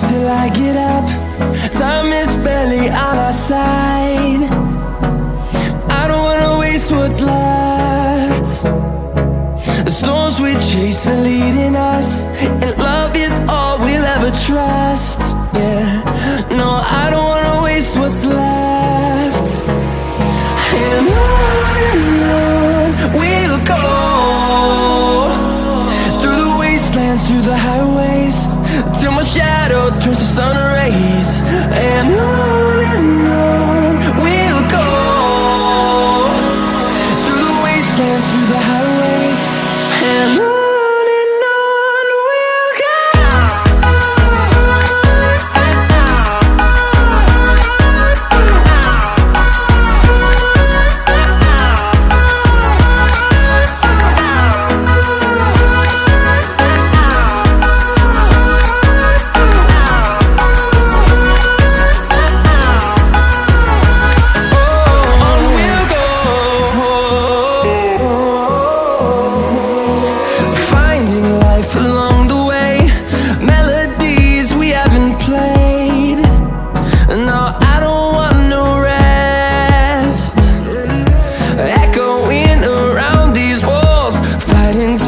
till I get up. Time is barely on our side. I don't wanna waste what's left. The storms we chase are leading us And love is all we'll ever trust. Yeah, no, I don't wanna waste what's left. And on and on we'll go Through the wastelands, through the highways Till my shadow turns to sun rays And on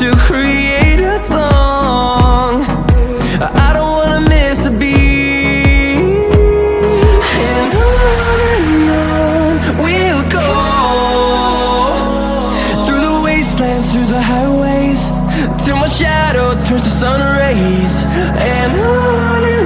to create a song. I don't wanna miss a beat. And on and on we'll go. Through the wastelands, through the highways Till my shadow turns to sun rays. And on and on